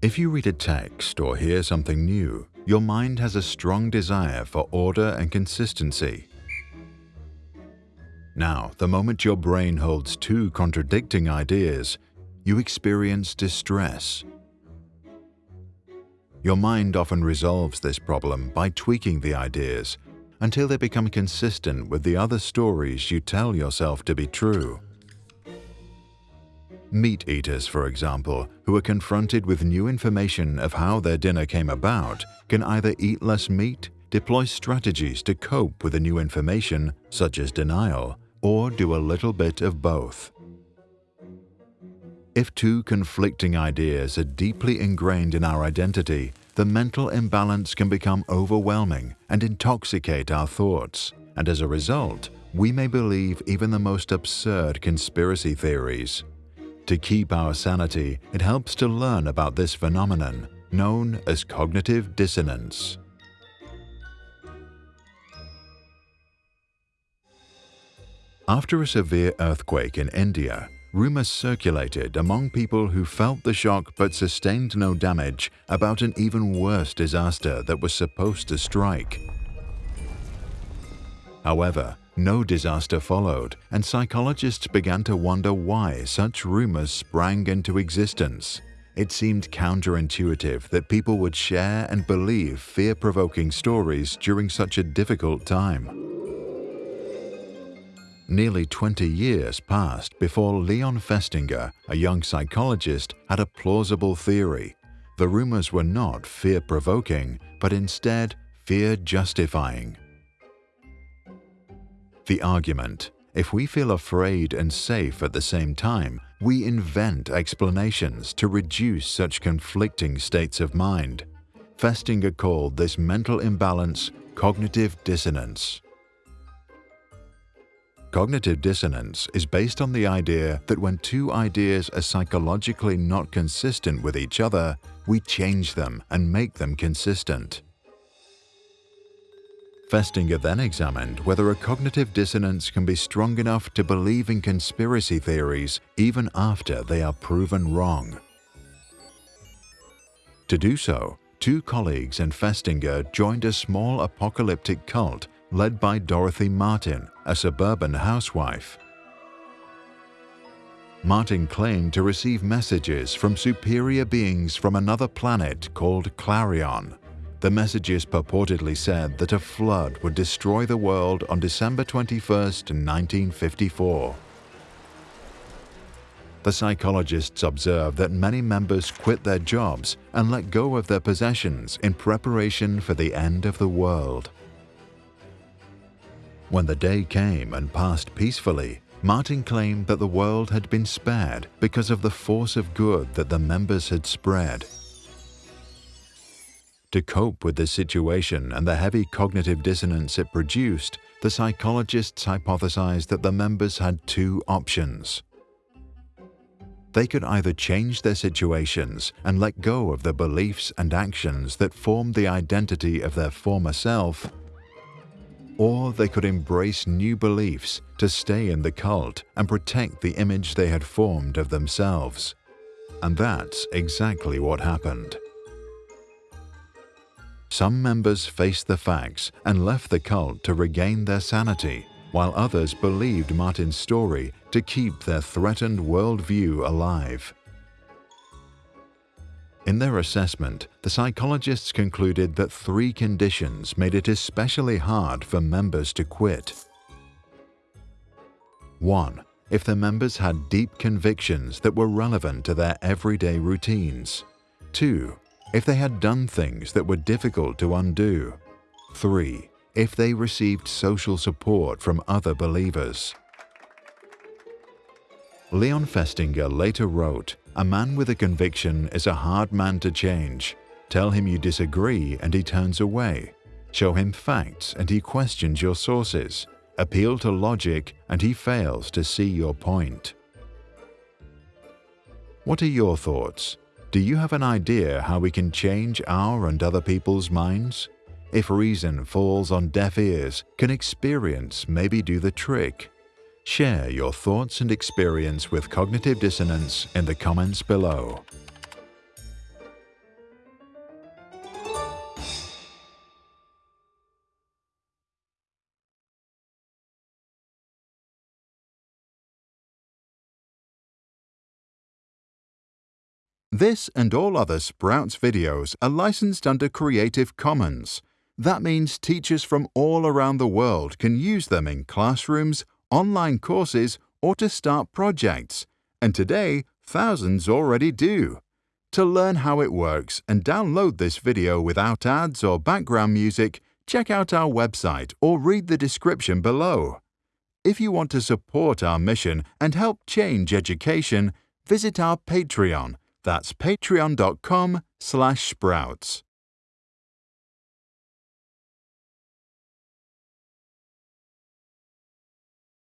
If you read a text or hear something new, your mind has a strong desire for order and consistency. Now, the moment your brain holds two contradicting ideas, you experience distress. Your mind often resolves this problem by tweaking the ideas until they become consistent with the other stories you tell yourself to be true. Meat eaters, for example, who are confronted with new information of how their dinner came about, can either eat less meat, deploy strategies to cope with the new information, such as denial, or do a little bit of both. If two conflicting ideas are deeply ingrained in our identity, the mental imbalance can become overwhelming and intoxicate our thoughts, and as a result, we may believe even the most absurd conspiracy theories. To keep our sanity, it helps to learn about this phenomenon, known as cognitive dissonance. After a severe earthquake in India, rumors circulated among people who felt the shock but sustained no damage about an even worse disaster that was supposed to strike. However, no disaster followed, and psychologists began to wonder why such rumors sprang into existence. It seemed counterintuitive that people would share and believe fear-provoking stories during such a difficult time. Nearly 20 years passed before Leon Festinger, a young psychologist, had a plausible theory. The rumors were not fear-provoking, but instead fear-justifying. The argument, if we feel afraid and safe at the same time, we invent explanations to reduce such conflicting states of mind. Festinger called this mental imbalance cognitive dissonance. Cognitive dissonance is based on the idea that when two ideas are psychologically not consistent with each other, we change them and make them consistent. Festinger then examined whether a cognitive dissonance can be strong enough to believe in conspiracy theories even after they are proven wrong. To do so, two colleagues and Festinger joined a small apocalyptic cult led by Dorothy Martin, a suburban housewife. Martin claimed to receive messages from superior beings from another planet called Clarion. The messages purportedly said that a flood would destroy the world on December 21, 1954. The psychologists observed that many members quit their jobs and let go of their possessions in preparation for the end of the world. When the day came and passed peacefully, Martin claimed that the world had been spared because of the force of good that the members had spread. To cope with this situation and the heavy cognitive dissonance it produced, the psychologists hypothesized that the members had two options. They could either change their situations and let go of the beliefs and actions that formed the identity of their former self, or they could embrace new beliefs to stay in the cult and protect the image they had formed of themselves. And that's exactly what happened. Some members faced the facts and left the cult to regain their sanity, while others believed Martin's story to keep their threatened worldview alive. In their assessment, the psychologists concluded that three conditions made it especially hard for members to quit. 1. If the members had deep convictions that were relevant to their everyday routines. 2 if they had done things that were difficult to undo. 3. If they received social support from other believers. Leon Festinger later wrote, A man with a conviction is a hard man to change. Tell him you disagree and he turns away. Show him facts and he questions your sources. Appeal to logic and he fails to see your point. What are your thoughts? Do you have an idea how we can change our and other people's minds? If reason falls on deaf ears, can experience maybe do the trick? Share your thoughts and experience with Cognitive Dissonance in the comments below. This and all other Sprouts videos are licensed under Creative Commons. That means teachers from all around the world can use them in classrooms, online courses, or to start projects. And today, thousands already do. To learn how it works and download this video without ads or background music, check out our website or read the description below. If you want to support our mission and help change education, visit our Patreon. That's patreon.com slash sprouts.